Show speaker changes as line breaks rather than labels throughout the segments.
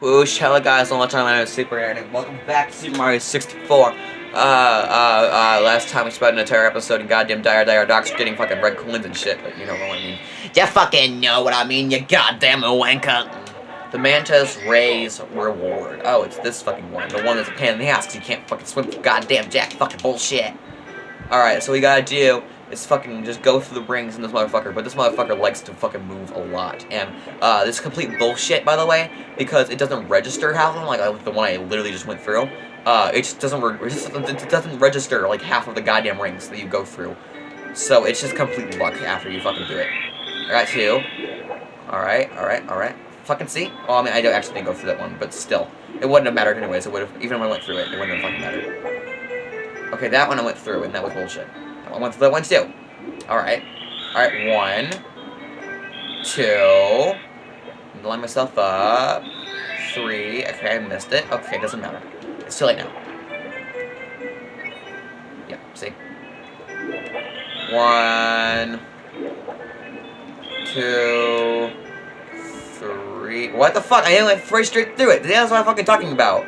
Whoosh, hello guys, more time, is Super Aaron, and welcome back to Super Mario 64. Uh, uh, uh, last time we spent an entire episode in goddamn Dire Dire Docks getting fucking red coins and shit, but you know what I mean. You fucking know what I mean, you goddamn wanker. The Manta's Rays Reward. Oh, it's this fucking one. The one that's a pain in the ass because you can't fucking swim goddamn jack fucking bullshit. Alright, so we gotta do is fucking just go through the rings in this motherfucker, but this motherfucker likes to fucking move a lot. And, uh, this is complete bullshit, by the way, because it doesn't register half of them, like, the one I literally just went through. Uh, it just doesn't, it, doesn't register, like, half of the goddamn rings that you go through. So, it's just complete luck after you fucking do it. I got two. Alright, alright, alright. Fucking see? Well, I mean, I don't actually didn't go through that one, but still. It wouldn't have mattered anyways, it would have, even when I went through it, it wouldn't have fucking mattered. Okay, that one I went through, and that was bullshit. Through that one too. Alright. Alright, one. Two. Line myself up. Three. Okay, I missed it. Okay, doesn't matter. It's too late now. Yeah, see? One. Two. Three. What the fuck? I went right straight through it. That's what I'm fucking talking about.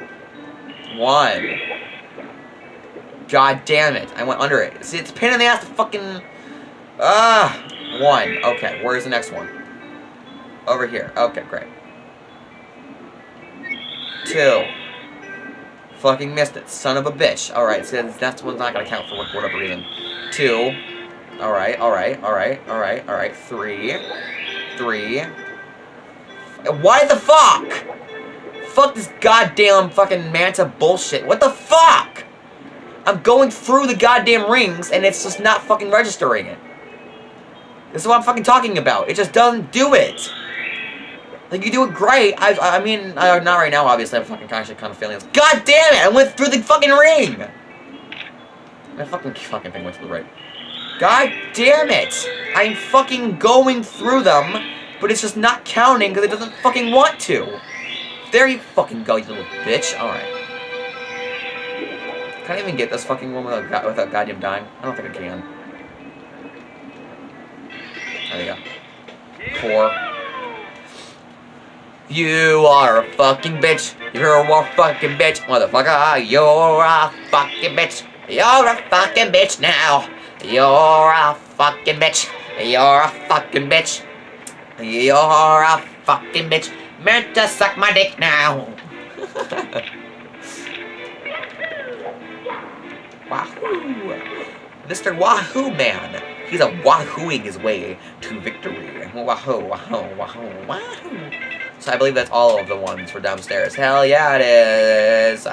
One. God damn it. I went under it. See, it's pain in the ass to fucking... Ah! One. Okay, where's the next one? Over here. Okay, great. Two. Fucking missed it. Son of a bitch. Alright, so that's one's not gonna count for whatever reason. Two. Alright, alright, alright, alright, alright. Three. Three. Why the fuck? Fuck this goddamn fucking Manta bullshit. What the fuck? I'm going through the goddamn rings, and it's just not fucking registering it. This is what I'm fucking talking about. It just doesn't do it. Like, you do it great. I, I mean, uh, not right now, obviously. I'm fucking actually kind of this. God damn it! I went through the fucking ring! My fucking fucking thing went to the right. God damn it! I'm fucking going through them, but it's just not counting because it doesn't fucking want to. There you fucking go, you little bitch. Alright. Can I even get this fucking one without, without goddamn dying? I don't think I can. There you go. Four. You are a fucking bitch. You're a fucking bitch, motherfucker. You're a fucking bitch. You're a fucking bitch now. You're a fucking bitch. You're a fucking bitch. You're a fucking bitch. Meant to suck my dick now. Mr. Wahoo Man! He's a wahooing his way to victory. Wahoo, wahoo, wahoo, wahoo. So I believe that's all of the ones for downstairs. Hell yeah, it is!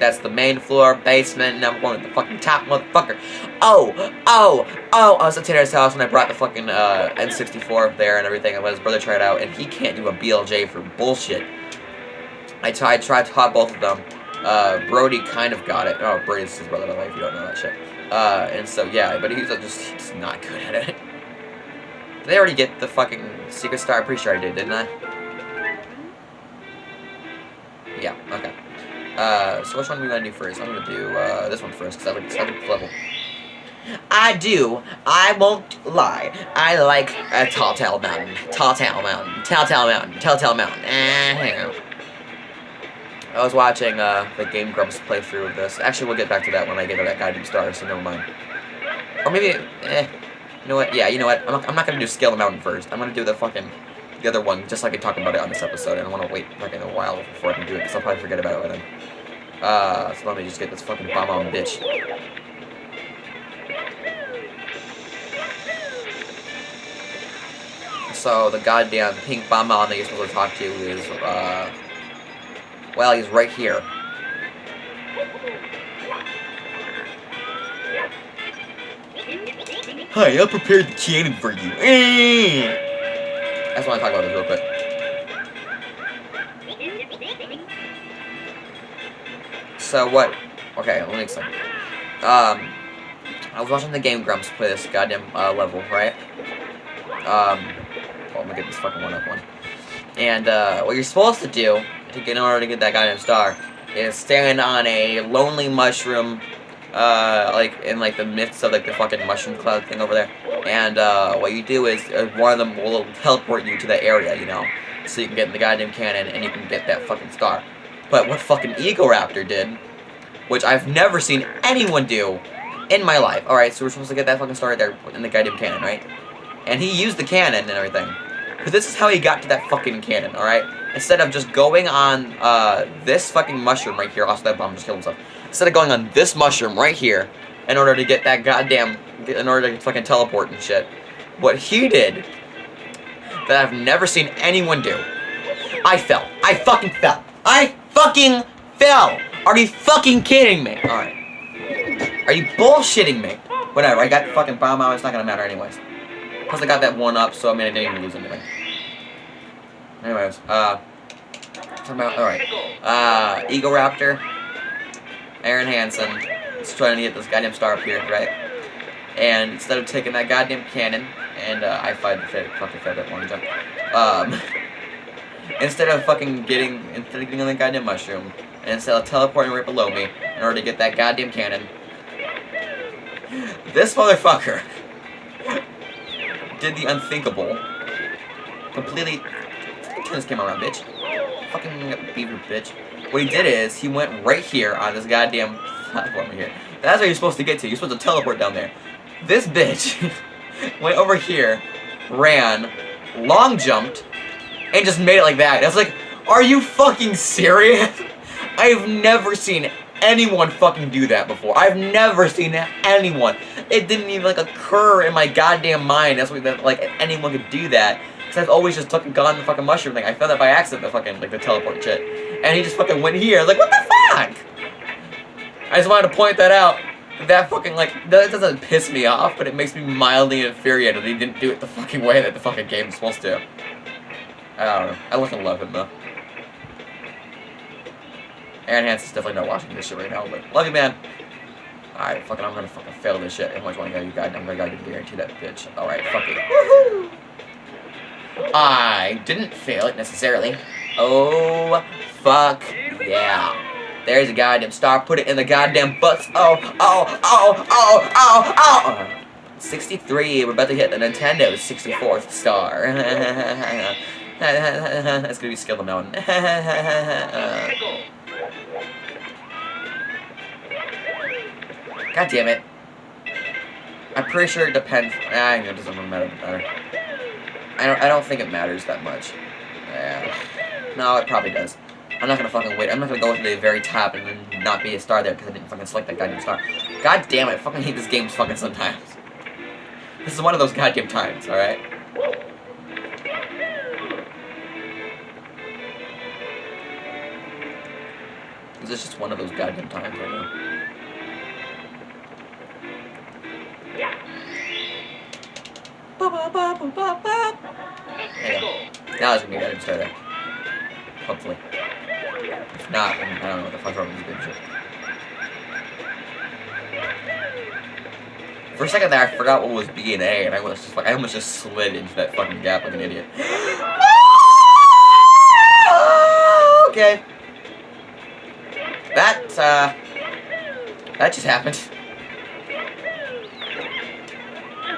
That's the main floor, basement, and I'm going to the fucking top, motherfucker. Oh, oh, oh, I was at Tanner's house when I brought the fucking uh, N64 up there and everything, and let his brother try it out, and he can't do a BLJ for bullshit. I tried, tried taught both of them. Uh, Brody kind of got it. Oh, Brody's his brother, by the way, if you don't know that shit. Uh, and so, yeah, but he's just, he's not good at it. Did they already get the fucking Secret Star? I'm pretty sure I did, didn't I? Yeah, okay. Uh, so which one are we gonna do first? I'm gonna do, uh, this one first, because I like, this level. I do. I won't lie. I like a Tall Tale Mountain. Tall Tale Mountain. Tall Tale Mountain. Tall Tale Mountain. Eh, I was watching uh, the Game Grumps playthrough of this. Actually, we'll get back to that when I get to that guiding star, so never mind. Or maybe, eh, you know what? Yeah, you know what? I'm not, I'm not gonna do Scale the Mountain first. I'm gonna do the fucking, the other one, just like I talked about it on this episode, I want to wait like a while before I can do it, because I'll probably forget about it then. Uh, so let me just get this fucking Bob-omb bitch. So, the goddamn pink Bob-omb that you're supposed to talk to is, uh, well, he's right here. Hi, I prepared the cannon for you. I just want to talk about this real quick. So what? Okay, let me explain. Um, I was watching the Game Grumps play this goddamn uh, level, right? Um, well, let me get this fucking one up one. And uh, what you're supposed to do in order to get that goddamn star is stand on a lonely mushroom, uh, like in like the midst of like the fucking mushroom cloud thing over there. And uh, what you do is uh, one of them will teleport you to that area, you know. so you can get in the goddamn cannon and you can get that fucking star. But what fucking Egoraptor did, which I've never seen anyone do in my life. Alright, so we're supposed to get that fucking star right there in the goddamn cannon, right? And he used the cannon and everything. But this is how he got to that fucking cannon, alright? Instead of just going on uh, this fucking mushroom right here, also that bomb just killed himself. Instead of going on this mushroom right here, in order to get that goddamn, in order to fucking teleport and shit, what he did, that I've never seen anyone do, I fell. I fucking fell. I fucking fell. Are you fucking kidding me? Alright. Are you bullshitting me? Whatever, I got the fucking bomb out, it's not gonna matter anyways. Plus I got that one up, so I mean I didn't even lose anything. Anyways, uh... About, alright. Uh, Eagle Raptor, Arin Hanson. Is trying to get this goddamn star up here, right? And instead of taking that goddamn cannon, and uh, I fired the fit, fucking fed that one jump. Um, instead of fucking getting, instead of getting on the goddamn mushroom, and instead of teleporting right below me, in order to get that goddamn cannon, this motherfucker did the unthinkable. Completely, this camera around, bitch. Fucking beaver, bitch. What he did is, he went right here on this goddamn platform here. That's where you're supposed to get to. You're supposed to teleport down there. This bitch went over here, ran, long jumped, and just made it like that. I was like, are you fucking serious? I've never seen anyone fucking do that before. I've never seen anyone. It didn't even like occur in my goddamn mind. That's what like anyone could do that. Cause I've always just fucking gone the fucking mushroom thing. I found that by accident, the fucking like the teleport shit. And he just fucking went here. Like what the fuck? I just wanted to point that out. That fucking, like, that doesn't piss me off, but it makes me mildly infuriated that he didn't do it the fucking way that the fucking game's supposed to. I don't know. I fucking love him, though. Arin Hanson's definitely not watching this shit right now, but love you, man. Alright, fucking, I'm gonna fucking fail this shit. How much money you got? I'm gonna guarantee that bitch. Alright, fuck it. I didn't fail it necessarily. Oh, fuck yeah. There's a goddamn star. Put it in the goddamn butts. Oh, oh, oh, oh, oh, oh. 63. We're about to hit the Nintendo 64th star. That's gonna be skill on. God damn it. I'm pretty sure it depends. Ah, it doesn't matter. I don't. I don't think it matters that much. Yeah. No, it probably does. I'm not gonna fucking wait. I'm not gonna go to the very top and then not be a star there because I didn't fucking select that goddamn star. God damn it, I fucking hate this game fucking sometimes. This is one of those goddamn times, alright? Is this just one of those goddamn times right now? Now it's gonna be star there. Hopefully. If not, I don't know what the fuck wrong with this bitch. For a second there, I forgot what was B and A, and I was just like, I almost just slid into that fucking gap like an idiot. okay. That, uh, that just happened.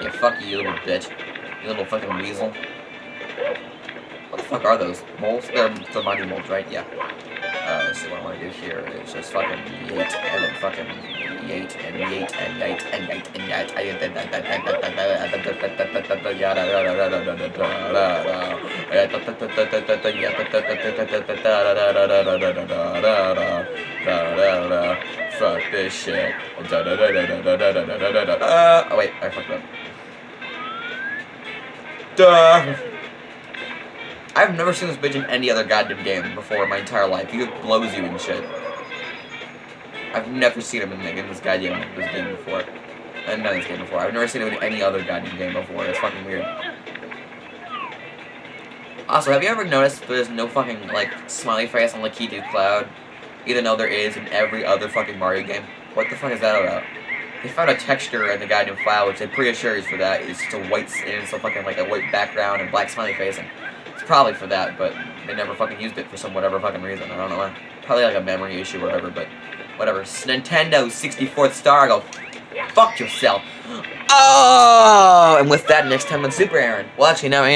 Yeah, fuck you, you little bitch. You little fucking weasel. What the fuck are those? Moles? They're the Monty Moles, right? Yeah. Uh, so what I want to do here is just fucking yeet and then fucking yeet and yeet and yeet and yeet and yeet and Fuck this shit. Uh, oh wait, I fucked up. Duh. I've never seen this bitch in any other goddamn game before in my entire life. He blows you and shit. I've never seen him in, in this goddamn this game before. I've done this game before. I've never seen him in any other goddamn game before. It's fucking weird. Also, have you ever noticed there's no fucking, like, smiley face on Lakitu Cloud? Even though there is in every other fucking Mario game? What the fuck is that about? They found a texture in the goddamn file, which I'm pretty sure is for that. It's just a white, it's a fucking, like, a white background and black smiley face. And it's probably for that, but they never fucking used it for some whatever fucking reason. I don't know why. Probably like a memory issue or whatever, but whatever. Nintendo 64th star, go fuck yourself. Oh! And with that, next time on Super Aaron. Well, actually, now, and I